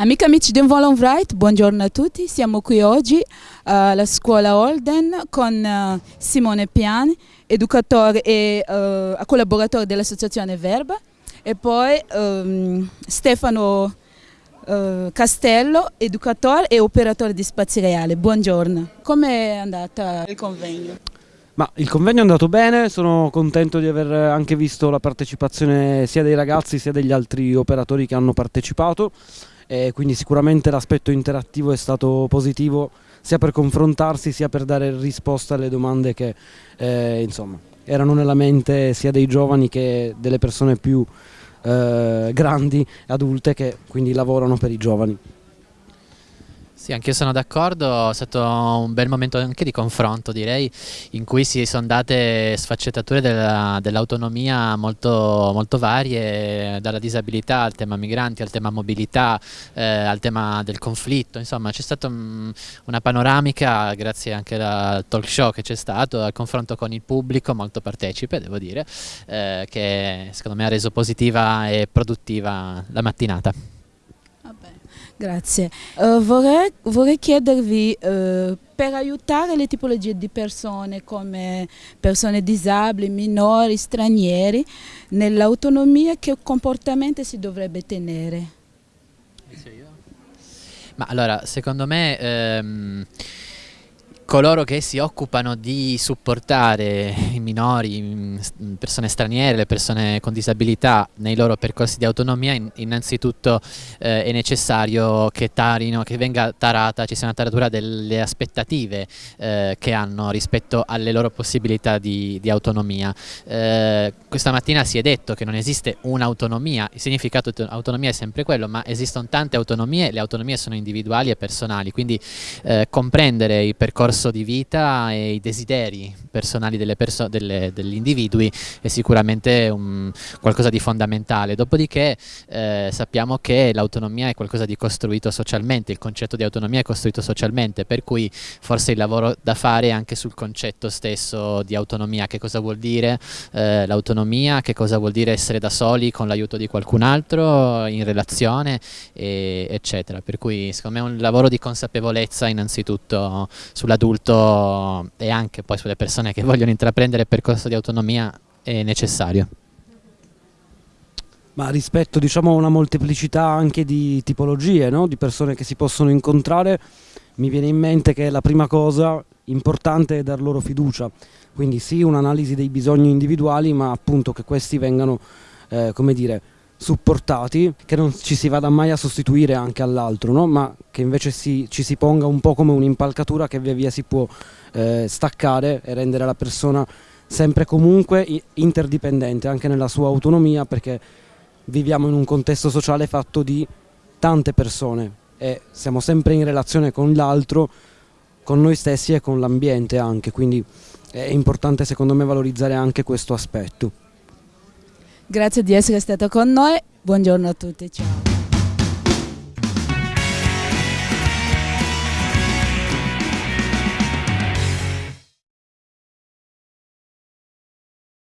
Amiche e amici di Volon Wright, buongiorno a tutti. Siamo qui oggi alla scuola Holden con uh, Simone Piani, educatore e uh, collaboratore dell'associazione Verba e poi um, Stefano uh, Castello, educatore e operatore di spazi reali. Buongiorno. Come è andata il convegno? Ma il convegno è andato bene, sono contento di aver anche visto la partecipazione sia dei ragazzi sia degli altri operatori che hanno partecipato e quindi sicuramente l'aspetto interattivo è stato positivo sia per confrontarsi sia per dare risposta alle domande che eh, insomma, erano nella mente sia dei giovani che delle persone più eh, grandi, adulte che quindi lavorano per i giovani. Sì, anche io sono d'accordo, è stato un bel momento anche di confronto direi, in cui si sono date sfaccettature dell'autonomia dell molto, molto, varie, dalla disabilità al tema migranti, al tema mobilità, eh, al tema del conflitto, insomma c'è stata un, una panoramica, grazie anche al talk show che c'è stato, al confronto con il pubblico molto partecipe, devo dire, eh, che secondo me ha reso positiva e produttiva la mattinata. Grazie. Uh, vorrei, vorrei, chiedervi, uh, per aiutare le tipologie di persone come persone disabili, minori, stranieri, nell'autonomia che comportamento si dovrebbe tenere? Ma allora, secondo me... Ehm coloro che si occupano di supportare i minori, persone straniere, le persone con disabilità nei loro percorsi di autonomia, innanzitutto eh, è necessario che, tarino, che venga tarata, ci sia una taratura delle aspettative eh, che hanno rispetto alle loro possibilità di, di autonomia. Eh, questa mattina si è detto che non esiste un'autonomia, il significato di autonomia è sempre quello, ma esistono tante autonomie, le autonomie sono individuali e personali, quindi eh, comprendere il percorso percorso di vita e i desideri personali perso delle, degli individui è sicuramente un, qualcosa di fondamentale. Dopodiché eh, sappiamo che l'autonomia è qualcosa di costruito socialmente, il concetto di autonomia è costruito socialmente, per cui forse il lavoro da fare è anche sul concetto stesso di autonomia, che cosa vuol dire eh, l'autonomia, che cosa vuol dire essere da soli con l'aiuto di qualcun altro in relazione, e, eccetera. Per cui secondo me è un lavoro di consapevolezza innanzitutto sull'adulto adulto e anche poi sulle persone che vogliono intraprendere il percorso di autonomia è necessario. Ma rispetto diciamo, a una molteplicità anche di tipologie, no? di persone che si possono incontrare, mi viene in mente che la prima cosa importante è dar loro fiducia, quindi sì un'analisi dei bisogni individuali, ma appunto che questi vengano, eh, come dire, supportati, che non ci si vada mai a sostituire anche all'altro, no? ma che invece si, ci si ponga un po' come un'impalcatura che via via si può eh, staccare e rendere la persona sempre comunque interdipendente anche nella sua autonomia perché viviamo in un contesto sociale fatto di tante persone e siamo sempre in relazione con l'altro, con noi stessi e con l'ambiente anche, quindi è importante secondo me valorizzare anche questo aspetto. Grazie di essere stata con noi, buongiorno a tutti, ciao.